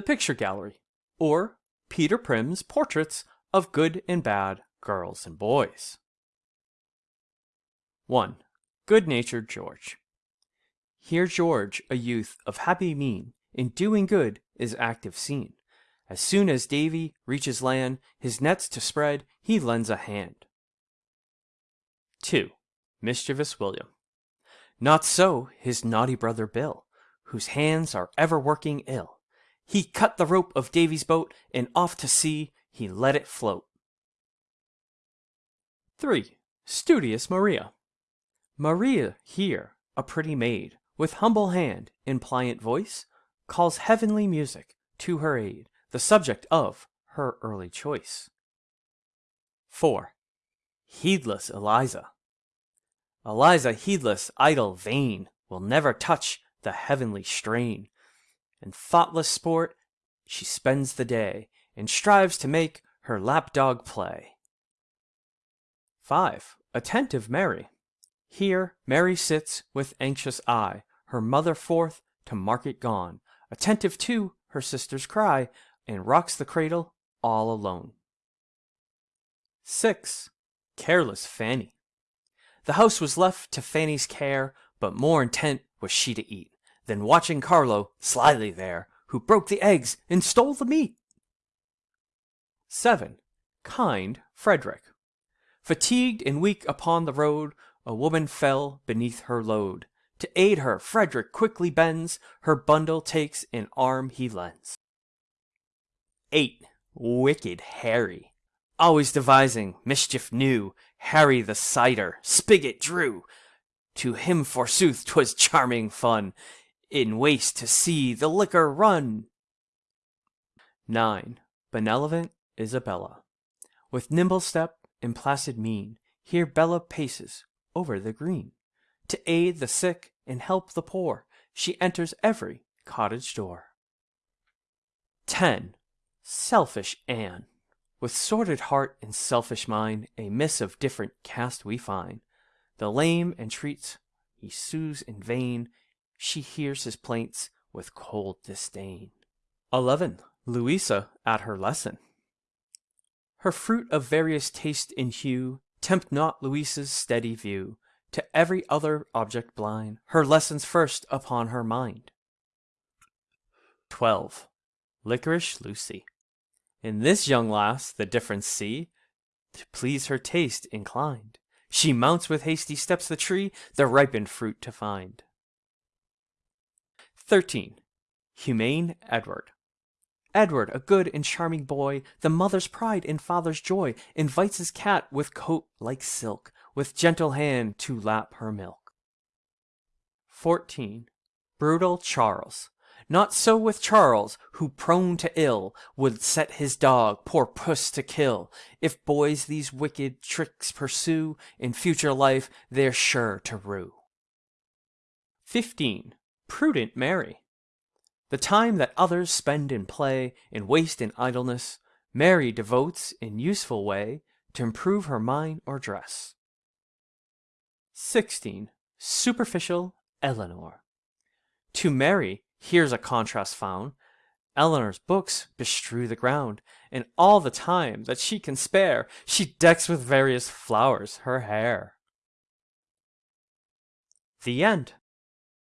The Picture Gallery, or Peter Prim's Portraits of Good and Bad Girls and Boys. 1. Good natured George. Here George, a youth of happy mien, in doing good is active seen. As soon as Davy reaches land, his nets to spread, he lends a hand. 2. Mischievous William. Not so his naughty brother Bill, whose hands are ever working ill. He cut the rope of Davy's boat, and off to sea he let it float. 3. Studious Maria. Maria here, a pretty maid, with humble hand and pliant voice, calls heavenly music to her aid, the subject of her early choice. 4. Heedless Eliza. Eliza, heedless, idle, vain, will never touch the heavenly strain. In thoughtless sport she spends the day, and strives to make her lapdog play. 5. Attentive Mary. Here Mary sits with anxious eye, her mother forth to market gone, attentive to her sister's cry, and rocks the cradle all alone. 6. Careless Fanny. The house was left to Fanny's care, but more intent was she to eat than watching Carlo slyly there, who broke the eggs and stole the meat. 7. Kind Frederick. Fatigued and weak upon the road, a woman fell beneath her load. To aid her, Frederick quickly bends, her bundle takes, an arm he lends. 8. Wicked Harry. Always devising mischief new, Harry the cider spigot drew. To him forsooth 'twas charming fun, In waste to see the liquor run. 9. Benevolent Isabella. With nimble step and placid mien, Here Bella paces over the green. To aid the sick and help the poor, She enters every cottage door. 10. Selfish Anne. With sordid heart and selfish mind, A miss of different cast we find. The lame entreats, he sues in vain, She hears his plaints with cold disdain. 11. Louisa at her lesson. Her fruit of various taste and hue Tempt not Louisa's steady view, To every other object blind, Her lessons first upon her mind. 12. Lickerish Lucy. In this young lass the difference see, To please her taste inclined. She mounts with hasty steps the tree, The ripened fruit to find. 13. Humane Edward. Edward, a good and charming boy, The mother's pride and father's joy, Invites his cat with coat like silk, With gentle hand to lap her milk. 14. Brutal Charles. Not so with Charles, who prone to ill, Would set his dog, poor puss, to kill. If boys these wicked tricks pursue, In future life they're sure to rue. 15. Prudent Mary. The time that others spend in play, In waste and idleness, Mary devotes in useful way, To improve her mind or dress. 16. Superficial Eleanor. To Mary Here's a contrast found. Eleanor's books bestrew the ground, and all the time that she can spare, she decks with various flowers her hair. The End